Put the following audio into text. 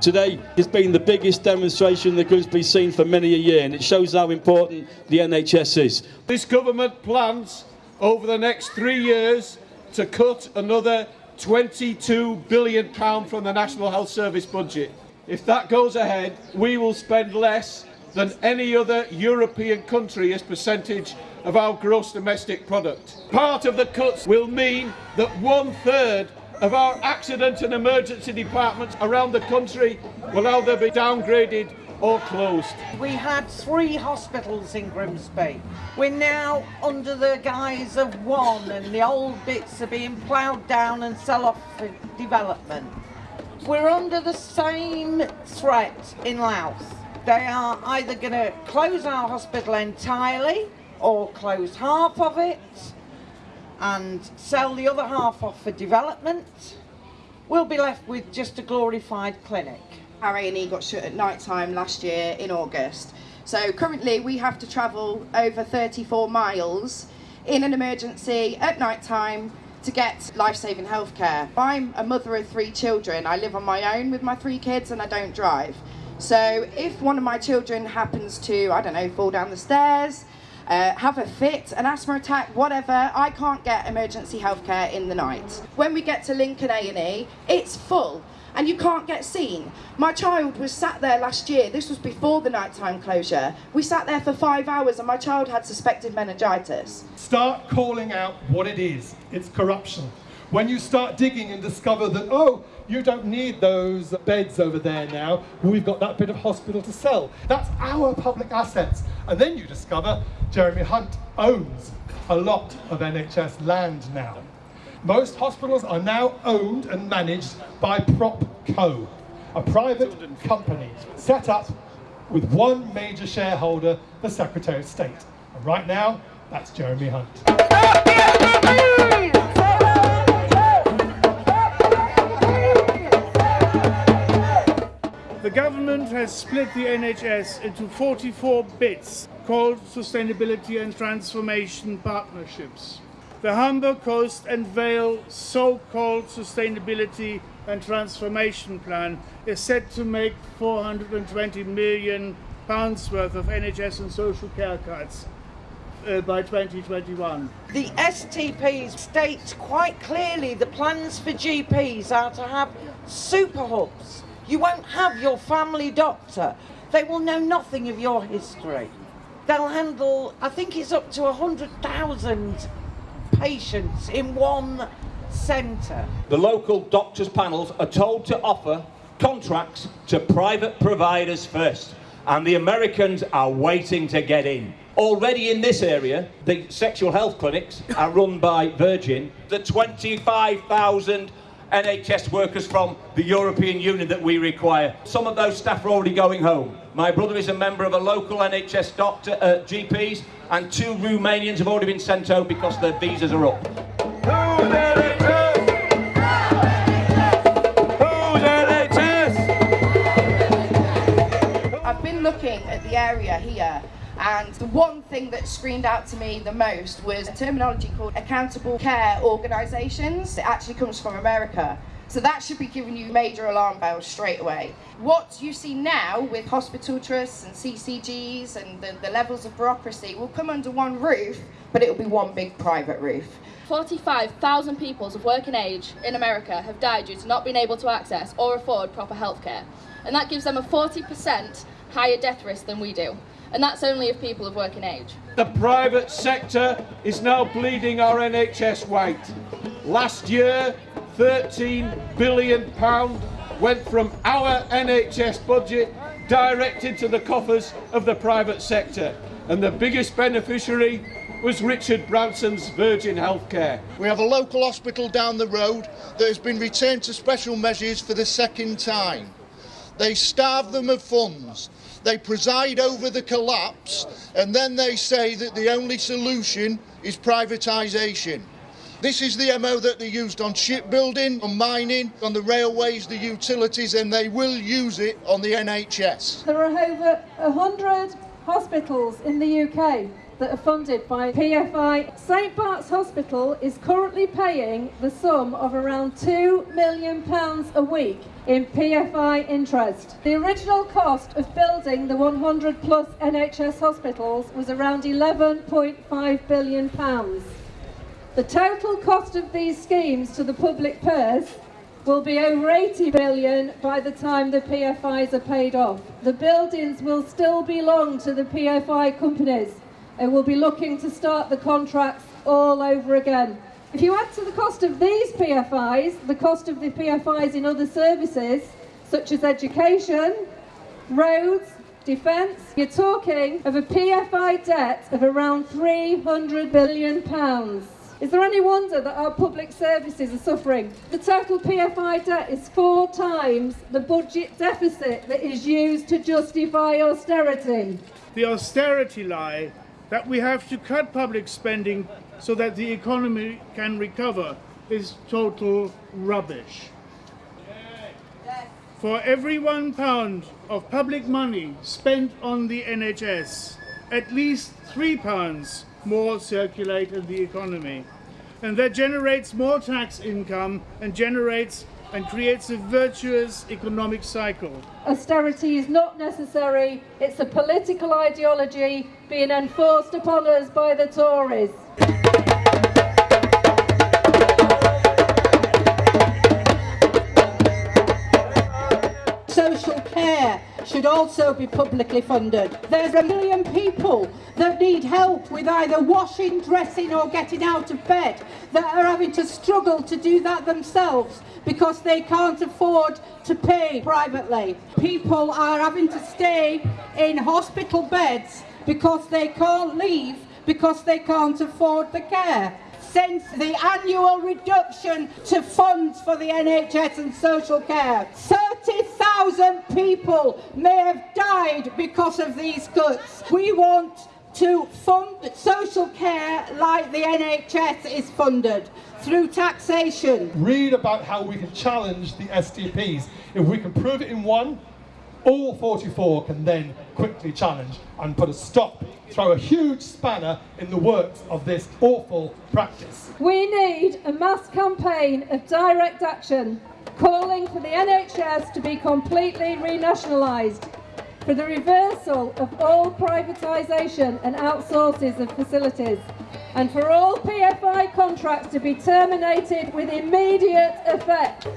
Today has been the biggest demonstration that Grimsby's seen for many a year, and it shows how important the NHS is. This government plans over the next three years to cut another 22 billion pound from the National Health Service budget. If that goes ahead, we will spend less than any other European country as percentage of our gross domestic product. Part of the cuts will mean that one third of our accident and emergency departments around the country will either be downgraded or closed. We had three hospitals in Grimsby. We're now under the guise of one and the old bits are being ploughed down and sell off for development. We're under the same threat in Louth. They are either going to close our hospital entirely or close half of it and sell the other half off for development. We'll be left with just a glorified clinic. Our A&E got shut at night time last year in August. So currently we have to travel over 34 miles in an emergency at night time to get life-saving healthcare. I'm a mother of three children. I live on my own with my three kids and I don't drive. So if one of my children happens to, I don't know, fall down the stairs, uh, have a fit, an asthma attack, whatever, I can't get emergency healthcare in the night. When we get to Lincoln A&E, it's full and you can't get seen. My child was sat there last year, this was before the nighttime closure. We sat there for five hours and my child had suspected meningitis. Start calling out what it is. It's corruption. When you start digging and discover that, oh, you don't need those beds over there now, we've got that bit of hospital to sell. That's our public assets. And then you discover Jeremy Hunt owns a lot of NHS land now. Most hospitals are now owned and managed by PropCo, a private company set up with one major shareholder, the Secretary of State. And right now, that's Jeremy Hunt. The government has split the NHS into 44 bits called Sustainability and Transformation Partnerships. The Humber Coast and Vale so-called Sustainability and Transformation Plan is set to make 420 million pounds worth of NHS and social care cuts uh, by 2021. The STPs state quite clearly the plans for GPs are to have super hubs. You won't have your family doctor. They will know nothing of your history. They'll handle, I think it's up to 100,000 patients in one centre. The local doctors' panels are told to offer contracts to private providers first, and the Americans are waiting to get in. Already in this area, the sexual health clinics are run by Virgin. The 25,000 NHS workers from the European Union that we require. Some of those staff are already going home. My brother is a member of a local NHS doctor, uh, GPs, and two Romanians have already been sent home because their visas are up. I've been looking at the area here and the one thing that screamed out to me the most was a terminology called accountable care organisations. It actually comes from America. So that should be giving you major alarm bells straight away. What you see now with hospital trusts and CCGs and the, the levels of bureaucracy will come under one roof, but it will be one big private roof. 45,000 people of working age in America have died due to not being able to access or afford proper healthcare. And that gives them a 40% higher death risk than we do and that's only of people of working age. The private sector is now bleeding our NHS white. Last year, 13 billion pound went from our NHS budget directed to the coffers of the private sector. And the biggest beneficiary was Richard Branson's Virgin Healthcare. We have a local hospital down the road that has been returned to special measures for the second time. They starve them of funds they preside over the collapse and then they say that the only solution is privatisation. This is the MO that they used on shipbuilding, on mining, on the railways, the utilities, and they will use it on the NHS. There are over 100 hospitals in the UK that are funded by PFI. St Bart's Hospital is currently paying the sum of around £2 million a week in PFI interest. The original cost of building the 100 plus NHS hospitals was around £11.5 billion. The total cost of these schemes to the public purse will be over 80 billion by the time the PFIs are paid off. The buildings will still belong to the PFI companies and will be looking to start the contracts all over again. If you add to the cost of these PFIs, the cost of the PFIs in other services, such as education, roads, defence, you're talking of a PFI debt of around 300 billion pounds. Is there any wonder that our public services are suffering? The total PFI debt is four times the budget deficit that is used to justify austerity. The austerity lie that we have to cut public spending so that the economy can recover is total rubbish. For every one pound of public money spent on the NHS, at least three pounds more circulate in the economy. And that generates more tax income and generates and creates a virtuous economic cycle. Austerity is not necessary, it's a political ideology being enforced upon us by the Tories. Also be publicly funded. There's a million people that need help with either washing, dressing or getting out of bed that are having to struggle to do that themselves because they can't afford to pay privately. People are having to stay in hospital beds because they can't leave because they can't afford the care since the annual reduction to funds for the NHS and social care. 30,000 people may have died because of these cuts. We want to fund social care like the NHS is funded through taxation. Read about how we can challenge the STPs. If we can prove it in one, all 44 can then quickly challenge and put a stop, throw a huge spanner in the works of this awful practice. We need a mass campaign of direct action calling for the NHS to be completely renationalised, for the reversal of all privatisation and outsources of facilities, and for all PFI contracts to be terminated with immediate effect.